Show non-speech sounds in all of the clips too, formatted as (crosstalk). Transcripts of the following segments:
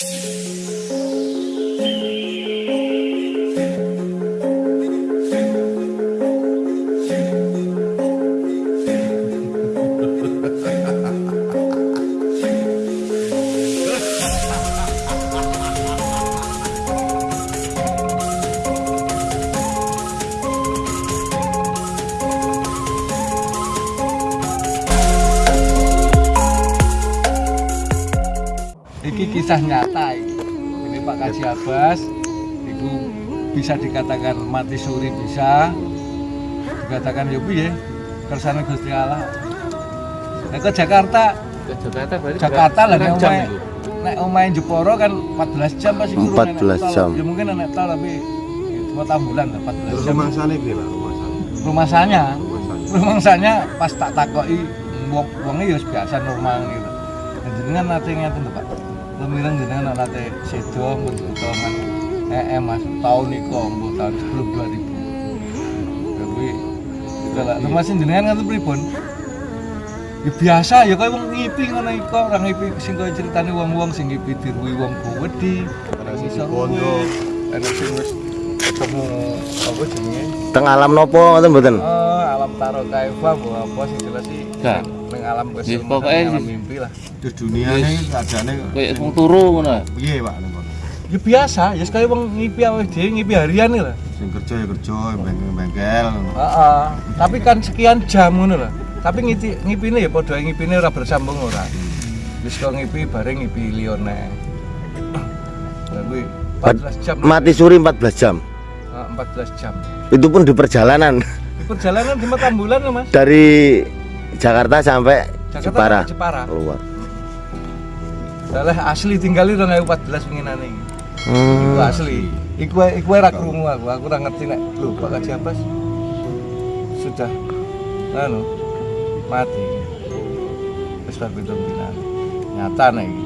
you Iki kisah nyata iki. Ini Pak Kaji Abbas itu bisa dikatakan mati suri bisa dikatakan ya piye kersane Gusti Allah. Nek ke Jakarta, Ke Jakarta berarti Jakarta lah nek omahe nek omahe Jeporo kan 14 jam pasti guru 14 jam. Ya mungkin nek tol tapi cuma tambulan lah 14 Terus jam. rumah sana iki Pak, rumah sana. Rumah sana. rumah sanya pas tak takoki wong wonge ya biasa normal gitu. Jenengan nate ngeten to, Pak. Lemiran jenengan nate sedo mun utangan eh, eh Mas tahun iku mbok tahun sebelum 2000. Tapi kalau rumah sing jenengan ngoten pripun? Ya biasa ya kaya wong ngipi ngono iku, ora ngipi sing kaya critane wong-wong sing ngipi diruwi wong Bowedi, Ada sing Bondo. ana sing wis ketemu apa jenenge? Teng alam nopo ngoten mboten? Oh, alam taro kaifa bu apa sih jelas sih? Gak. Ning alam pokoknya alam di- mimpi lah. Di dunia Yes. ini keadaannya Kayak wong turu ngono. piye Pak ning kono? Ya biasa, ya sekali wong ngipi awake dhewe ngipi harian lah. Sing kerja ya kerja, bengkel-bengkel. Heeh. Tapi kan sekian jam ngono lah. Tapi ngipi ngipine ya padha ngipine ora bersambung ora. Wis kok ngipi bareng ngipi liyone. Lah kuwi 14 jam. Mati suri 14 jam. Ah, 14 jam. Itu pun di perjalanan Di perjalanan di Matambulan ya, Mas. dari Jakarta sampai Jakarta Jepara. sampai Jepara. Keluar. Lah asli tinggali 2014 penginane iki. Iku Hmm. asli. Iku wae- iku wae ra krungu aku. Aku ora ngerti nek lho Pak Kaji Abbas sudah anu mati. Wis bar pitung dina. Nyata nek iki.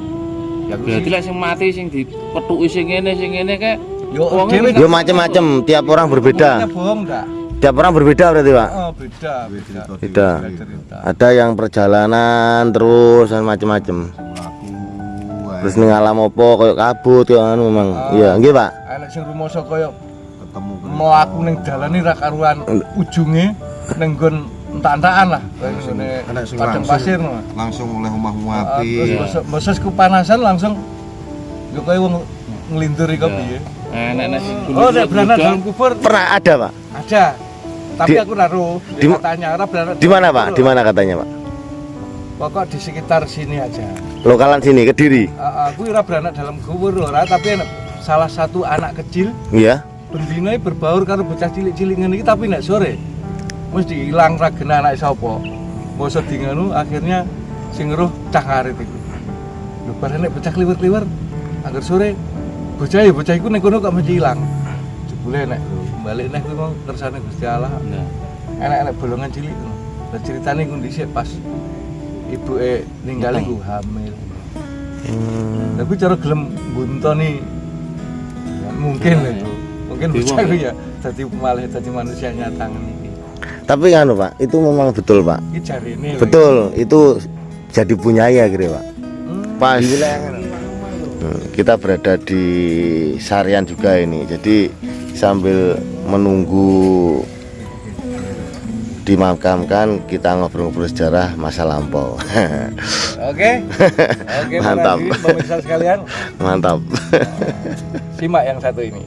Ya aku Berarti sih- lek sing mati sing dipethuki sing ngene sing ngene kayak yo Yo macam-macam, tiap orang berbeda. Bohong enggak? Tiap orang berbeda berarti, Pak. Oh, beda, beda. Beda. Beda. Ada yang perjalanan terus dan macam-macam. Terus ning alam opo koyo kabut koyo anu memang. Ah. Iya, nggih, Pak. Enek sing rumoso kaya ketemu mlaku ning dalane ra karuan ujunge ning nggon entak-entakan lah. Ngene padang pasir no. langsung oleh omah Ah, api. terus boses- boses kepanasan langsung yo kaya wong nglindur iku piye. enek-enek sing Oh, nek beranak gudang. dalam kubur Pernah ada, Pak? ada. Tapi Di- aku naruh di- katanya ora beranak. Di mana, Pak? Di mana katanya, Pak? Pokok di sekitar sini aja. Lokalan sini, Kediri. Ah, aku ora beranak dalam kubur ora, tapi enak salah satu anak kecil Iya. bendina berbaur karo bocah cilik-cilik ngene iki tapi nek sore mesti ilang ra gena anak sapa. Mosok di ngono akhirnya sing ngeruh cah ngarit iku. Lho bareng nek bocah kliwir-kliwir angger sore bocah ya bocah iku ning kono kok mesti ilang. Jebule nek balik nek kuwi mau kersane Gusti Allah. Nah, Enak-enak bolongan cilik ngono. Lah ceritane iku dhisik pas ibuke ninggal iku hamil. Hmm. Tapi cara gelem buntoni ya, mungkin Nah, itu. Mungkin bocah wong iku ya. ya dadi malah dadi manusia nyata iki. Tapi anu, Pak, itu memang betul, Pak. Iki jarine lho. Betul, itu jadi punya ya kira, Pak. Hmm. Pas Hmm, kita berada di Sarian juga ini. Jadi sambil menunggu dimakamkan kita ngobrol-ngobrol sejarah masa lampau. (laughs) Oke. (laughs) Oke, Mantap. Pemirsa sekalian, Mantap. simak yang satu ini.